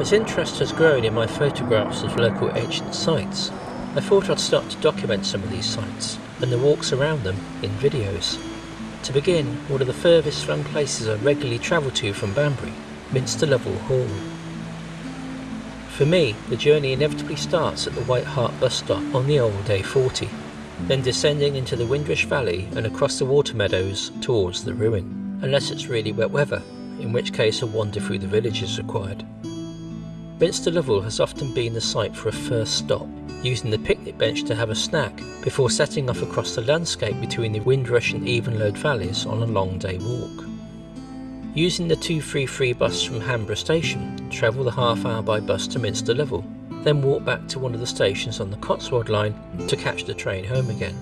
As interest has grown in my photographs of local ancient sites, I thought I'd start to document some of these sites and the walks around them in videos. To begin, one of the furthest from places I regularly travel to from Banbury, Minster Lovell Hall. For me, the journey inevitably starts at the White Hart bus stop on the old A40, then descending into the Windrush Valley and across the water meadows towards the ruin, unless it's really wet weather, in which case a wander through the village is required. Minster Lovell has often been the site for a first stop, using the picnic bench to have a snack before setting off across the landscape between the Windrush and Evenlode valleys on a long day walk. Using the 233 bus from Hanborough station, travel the half hour by bus to Minster Lovell, then walk back to one of the stations on the Cotswold line to catch the train home again.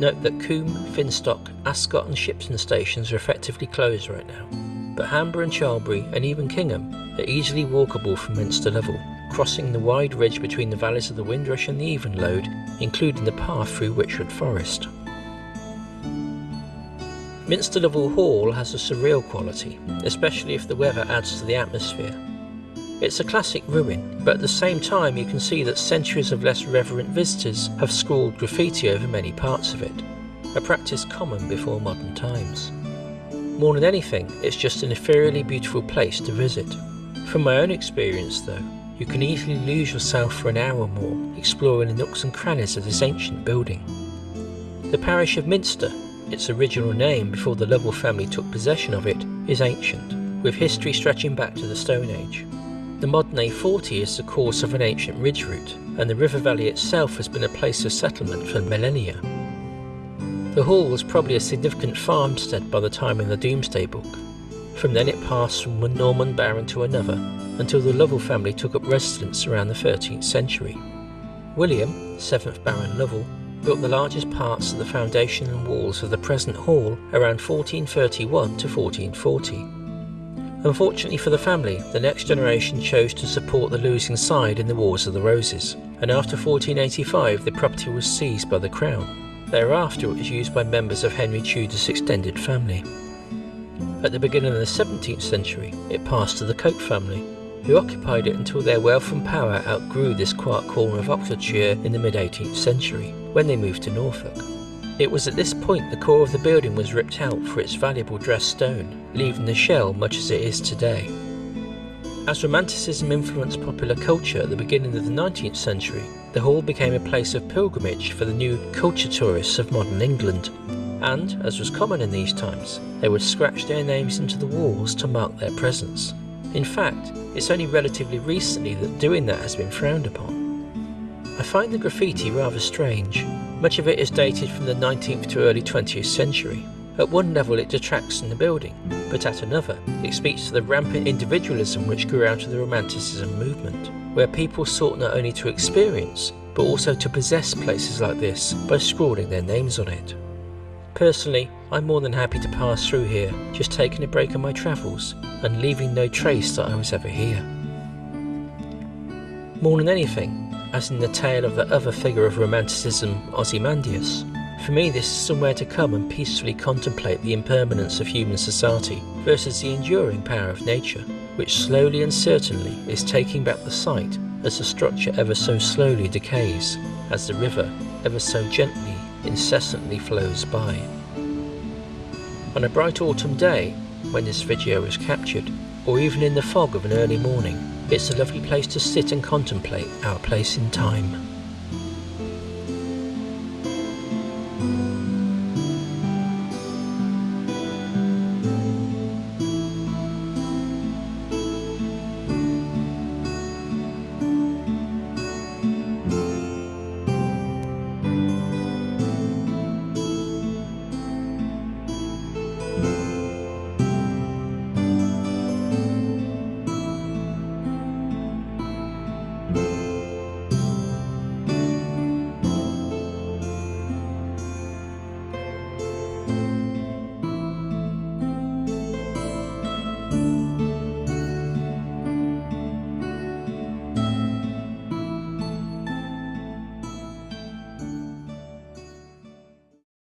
Note that Combe, Finstock, Ascott and Shipton stations are effectively closed right now but Hanborough and Charlbury and even Kingham are easily walkable from Minster Lovell, crossing the wide ridge between the valleys of the Windrush and the Evenlode, including the path through Wychwood Forest. Minster Lovell Hall has a surreal quality, especially if the weather adds to the atmosphere. It's a classic ruin, but at the same time you can see that centuries of less reverent visitors have scrawled graffiti over many parts of it, a practice common before modern times. More than anything, it's just an ethereally beautiful place to visit. From my own experience though, you can easily lose yourself for an hour or more exploring the nooks and crannies of this ancient building. The parish of Minster, its original name before the Lovell family took possession of it, is ancient, with history stretching back to the Stone Age. The modern A40 is the course of an ancient ridge route, and the river valley itself has been a place of settlement for millennia. The hall was probably a significant farmstead by the time in the Domesday Book. From then it passed from one Norman baron to another until the Lovell family took up residence around the 13th century. William, 7th Baron Lovell, built the largest parts of the foundation and walls of the present hall around 1431 to 1440. Unfortunately for the family, the next generation chose to support the losing side in the Wars of the Roses, and after 1485 the property was seized by the Crown. Thereafter it was used by members of Henry Tudor's extended family. At the beginning of the 17th century, it passed to the Coke family, who occupied it until their wealth and power outgrew this quiet corner of Oxfordshire in the mid-18th century, when they moved to Norfolk. It was at this point the core of the building was ripped out for its valuable dressed stone, leaving the shell much as it is today. As Romanticism influenced popular culture at the beginning of the 19th century, the hall became a place of pilgrimage for the new culture tourists of modern England. And, as was common in these times, they would scratch their names into the walls to mark their presence. In fact, it's only relatively recently that doing that has been frowned upon. I find the graffiti rather strange. Much of it is dated from the 19th to early 20th century, at one level it detracts from the building, but at another it speaks to the rampant individualism which grew out of the Romanticism movement, where people sought not only to experience, but also to possess places like this by scrawling their names on it. Personally, I'm more than happy to pass through here, just taking a break on my travels and leaving no trace that I was ever here. More than anything, as in the tale of the other figure of Romanticism, Ozymandias, for me, this is somewhere to come and peacefully contemplate the impermanence of human society versus the enduring power of nature, which slowly and certainly is taking back the site as the structure ever so slowly decays, as the river ever so gently, incessantly flows by. On a bright autumn day, when this video is captured, or even in the fog of an early morning, it's a lovely place to sit and contemplate our place in time.